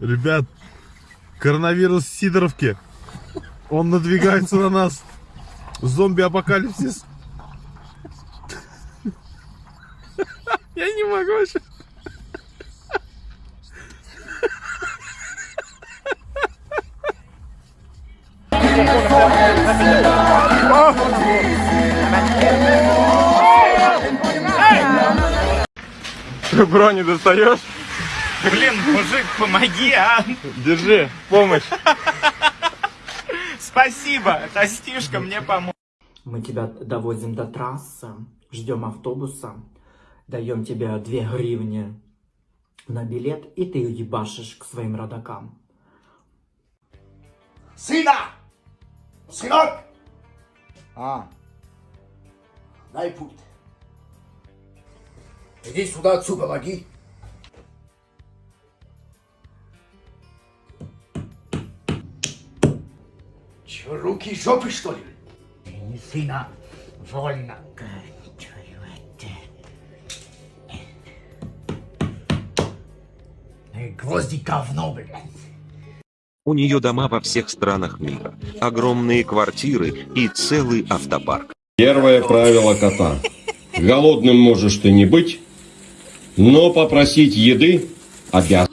Ребят, коронавирус в Сидоровке. Он надвигается на нас. Зомби-апокалипсис. Я не могу вообще. Брони достаешь? Блин, мужик, помоги, а! Держи, помощь. Спасибо, Костюшка мне помог. Мы тебя довозим до трассы, ждем автобуса, даем тебе две гривни на билет, и ты ебашишь к своим родакам. Сына! Сынок! А. Дай пульт. Иди сюда, отцу помоги. Че, руки жопы, что ли? Не сына, вольно. Гвозди говно, блядь. У нее дома во всех странах мира, огромные квартиры и целый автопарк. Первое правило кота. Голодным можешь ты не быть, но попросить еды обязан.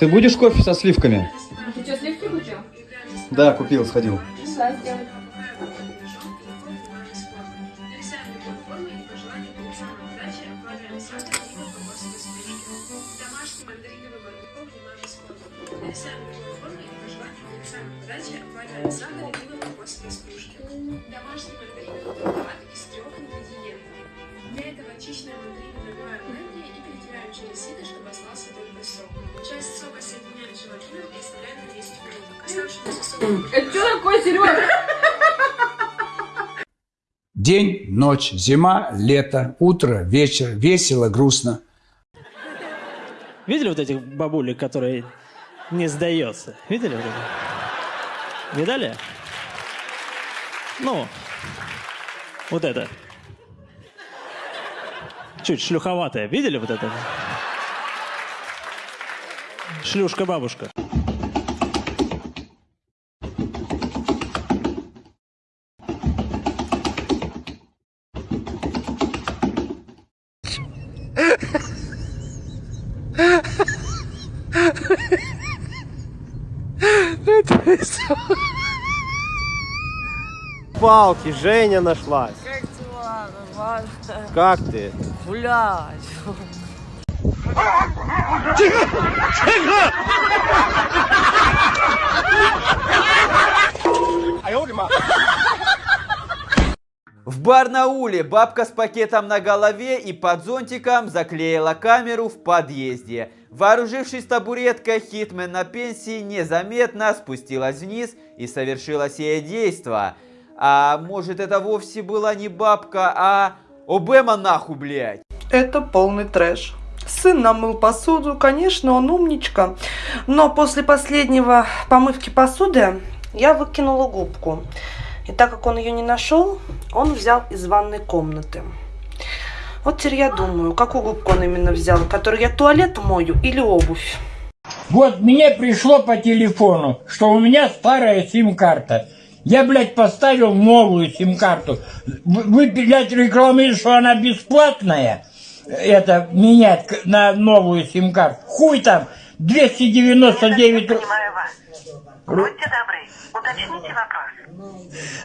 Ты будешь кофе со сливками? Ты что, сливки купил? Да, купил, сходил. Мандариновый подачи, обваливаем сахар и пиво стружки. Домашний мармелад из трех ингредиентов. Для этого очищенные мандарины набиваем блендере и перетираем через сито, чтобы остался только сок. Часть сока соединяем с желатином и оставляем на 10 минут. Оставшийся сок... Это что такое, Серега? День, ночь, зима, лето, утро, вечер, весело, грустно. Видели вот этих бабулек, которые не сдается? Видели вот это? Видали? Ну, вот это. Чуть шлюховатая. Видели вот это? Шлюшка-бабушка. Палки, Женя нашлась. Как дела? Нормально. Как ты? Блядь. В Барнауле бабка с пакетом на голове и под зонтиком заклеила камеру в подъезде. Вооружившись табуреткой, Хитмен на пенсии незаметно спустилась вниз и совершила сие действо. А может это вовсе была не бабка, а Обема нахуй, блядь. Это полный трэш. Сын намыл посуду, конечно, он умничка. Но после последнего помывки посуды я выкинула губку. И так как он ее не нашел, он взял из ванной комнаты. Вот теперь я думаю, какую губку он именно взял, которую я туалет мою или обувь. Вот мне пришло по телефону, что у меня старая сим-карта. Я, блядь, поставил новую сим-карту. Вы, блядь, рекламируете, что она бесплатная. Это менять на новую сим-карту. Хуй там, 299 рублей. Будьте добры, уточните вопрос.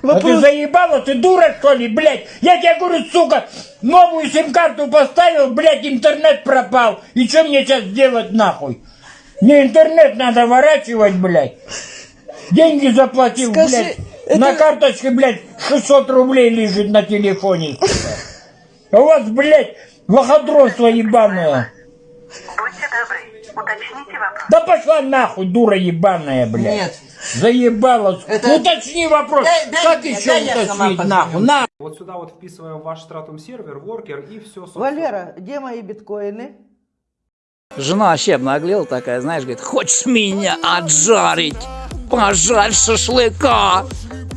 А ты заебала, ты дура что ли, блядь? Я тебе говорю, сука, новую сим-карту поставил, блядь, интернет пропал. И что мне сейчас делать нахуй? Мне интернет надо ворачивать, блядь. Деньги заплатил, Скажи, блядь. Это- На карточке, блядь, 600 рублей лежит на телефоне. У вас, блядь, лохотронство ебаное. Будьте добры, уточните вопрос. Да пошла нахуй, дура ебаная, блядь. Нет. Заебала. Это- Уточни вопрос. Дай- дай как мне, еще дай уточнить нахуй? На. Вот сюда вот вписываем ваш стратум сервер, воркер и все. Валера, где мои биткоины? Жена вообще обнаглела такая, знаешь, говорит, хочешь меня отжарить? Пожарь шашлыка.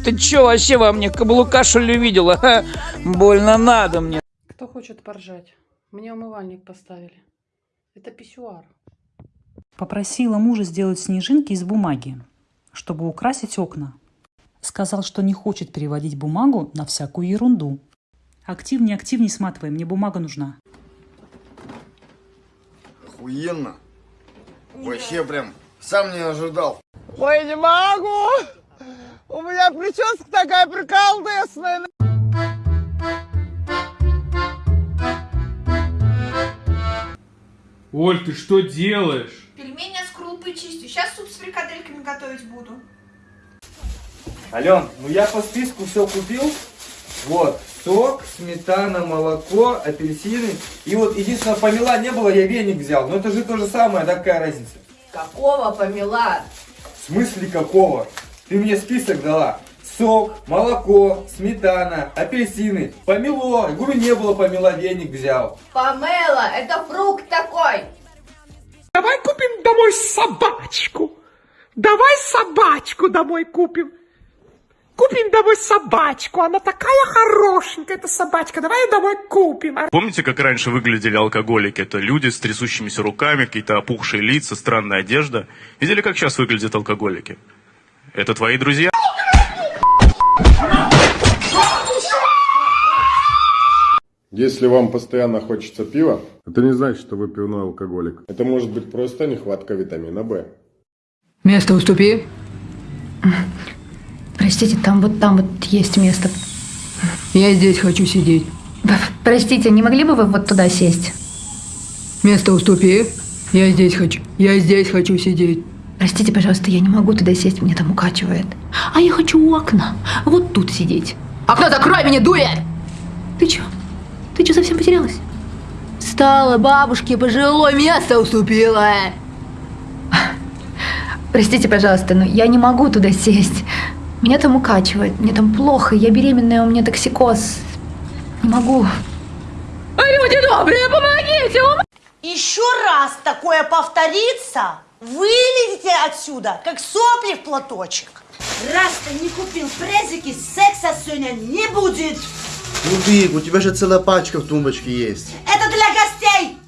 Ты чё вообще во мне каблука что ли видела? Ха? Больно надо мне. Кто хочет поржать. Мне умывальник поставили. Это писсуар. Попросила мужа сделать снежинки из бумаги, чтобы украсить окна. Сказал, что не хочет переводить бумагу на всякую ерунду. Активнее, активнее сматывай, мне бумага нужна. Охуенно. Вообще прям сам не ожидал. Ой, не могу! У меня прическа такая приколдесная. Оль, ты что делаешь? Пельмени с крупой чистю. Сейчас суп с фрикадельками готовить буду. Ален, ну я по списку все купил. Вот, сок, сметана, молоко, апельсины. И вот единственное, помела не было, я веник взял. Но это же то же самое, да какая разница? Какого помела? В смысле какого? Ты мне список дала. Сок, молоко, сметана, апельсины. Помело. Я говорю, не было помела, веник взял. Помела, это фрукт такой. Давай купим домой собачку. Давай собачку домой купим. Купим домой собачку. Она такая хорошенькая, эта собачка. Давай ее домой купим. А Помните, как раньше выглядели алкоголики? Это люди с трясущимися руками, какие-то опухшие лица, странная одежда. Видели, как сейчас выглядят алкоголики? Это твои друзья? Если вам постоянно хочется пива, это не значит, что вы пивной алкоголик. Это может быть просто нехватка витамина В. Место уступи. Простите, там вот там вот есть место. Я здесь хочу сидеть. Простите, не могли бы вы вот туда сесть? Место уступи. Я здесь хочу. Я здесь хочу сидеть. Простите, пожалуйста, я не могу туда сесть, мне там укачивает. А я хочу у окна. Вот тут сидеть. Окно закрой, меня дует! Ты чё? Ты чё, совсем потерялась? Встала, бабушке пожилой место уступила. Простите, пожалуйста, но я не могу туда сесть. Меня там укачивает, мне там плохо, я беременная, у меня токсикоз. Не могу. А люди добрые, помогите! Еще раз такое повторится, вылезете отсюда, как сопли в платочек. Раз ты не купил презики, секса сегодня не будет. Ну, Вик, у тебя же целая пачка в тумбочке есть. Это для гостей.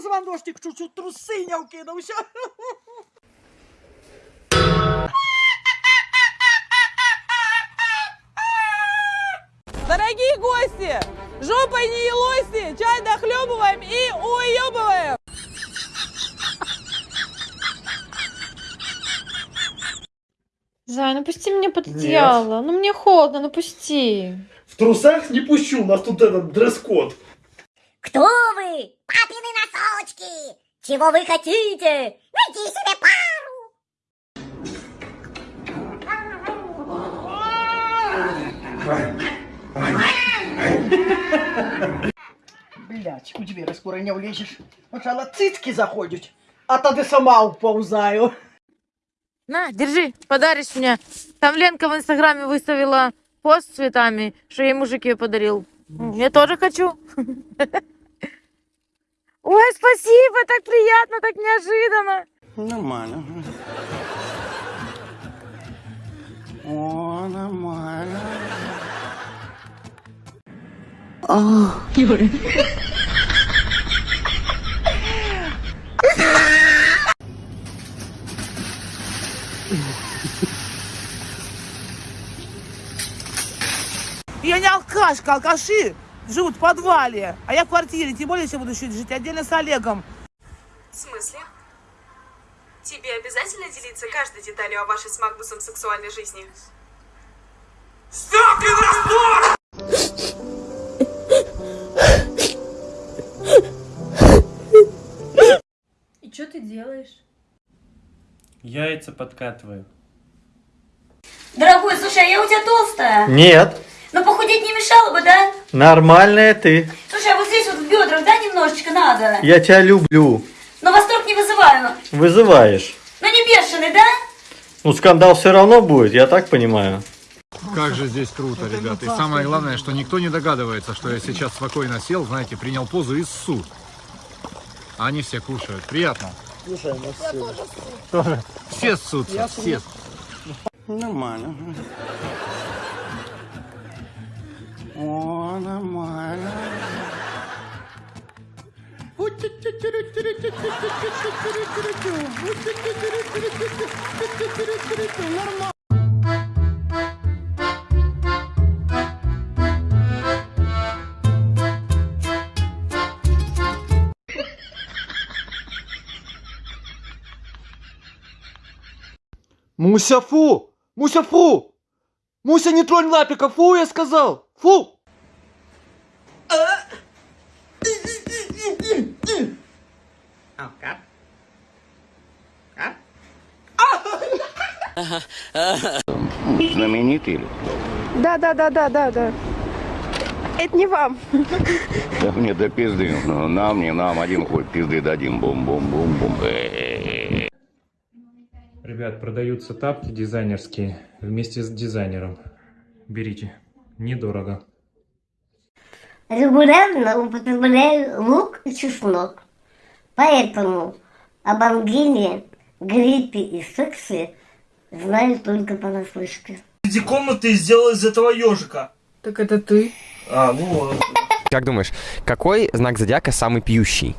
Позвоночник чуть-чуть трусы не укинулся. Дорогие гости, жопой не елозьте, чай дохлебываем и уебываем. Зай, ну пусти меня под одеяло. Ну мне холодно, ну пусти. В трусах не пущу, у нас тут этот дресс-код. Кто вы? Папины носочки! Чего вы хотите? Найди себе пару! Блять, у двери скоро не влезешь. Сначала цицки заходят, а тогда сама уползаю. На, держи, подаришь мне. Там Ленка в инстаграме выставила пост с цветами, что ей мужик ее подарил. Я тоже хочу. Ой, спасибо, так приятно, так неожиданно. Нормально. О, нормально. О, Юля. Я не алкашка, алкаши живут в подвале, а я в квартире, тем более, если буду еще жить отдельно с Олегом. В смысле? Тебе обязательно делиться каждой деталью о вашей с Магнусом сексуальной жизни? И что ты делаешь? Яйца подкатываю. Дорогой, слушай, а я у тебя толстая. Нет, Похудеть не мешало бы, да? нормальная ты. Слушай, а вот здесь вот в бедрах, да, немножечко надо? Я тебя люблю. Но восторг не вызываю. Вызываешь. Но не бешеный, да? Ну, скандал все равно будет, я так понимаю. Как же здесь круто, ребята. И самое главное, что никто не догадывается, что я сейчас спокойно сел, знаете, принял позу и ссу. А они все кушают. Приятно. Слушай, ну все. Тоже. Все ссутся, Я все. Нормально. О, нормально. Нормально. Муся, фу! Муся, не тронь лапика, фу, я сказал! Фу! Знаменитый или? Да, да, да, да, да, да. Это не вам. Да мне до пизды. Ну, Нам, не нам, один хуй пизды дадим. Бум-бум-бум-бум. Ребят, продаются тапки дизайнерские вместе с дизайнером. Берите. Недорого. Регулярно употребляю лук и чеснок. Поэтому об ангине, гриппе и сексе знаю только понаслышке. Эти комнаты сделал из этого ежика. Так это ты. А, вот. Как думаешь, какой знак зодиака самый пьющий?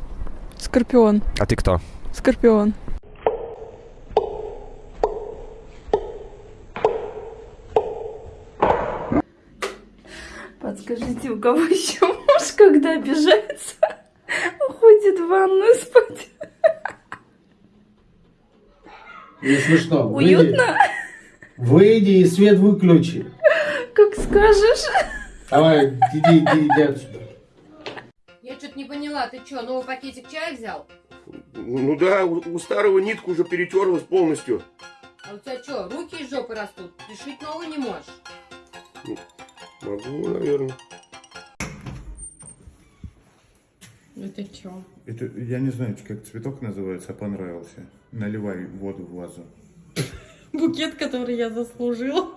Скорпион. А ты кто? Скорпион. Подскажите, у кого еще муж, когда обижается, уходит в ванную спать? Не смешно. Уютно? Выйди и свет выключи. Как скажешь. Давай, иди, иди, иди отсюда. Я что-то не поняла, ты что, новый пакетик чая взял? Ну да, у, у старого нитка уже перетерлась полностью. А у тебя что, руки из жопы растут? Ты шить новый не можешь? Могу, наверное. Это что? Это, я не знаю, как цветок называется, а понравился. Наливай воду в вазу. Букет, который я заслужила.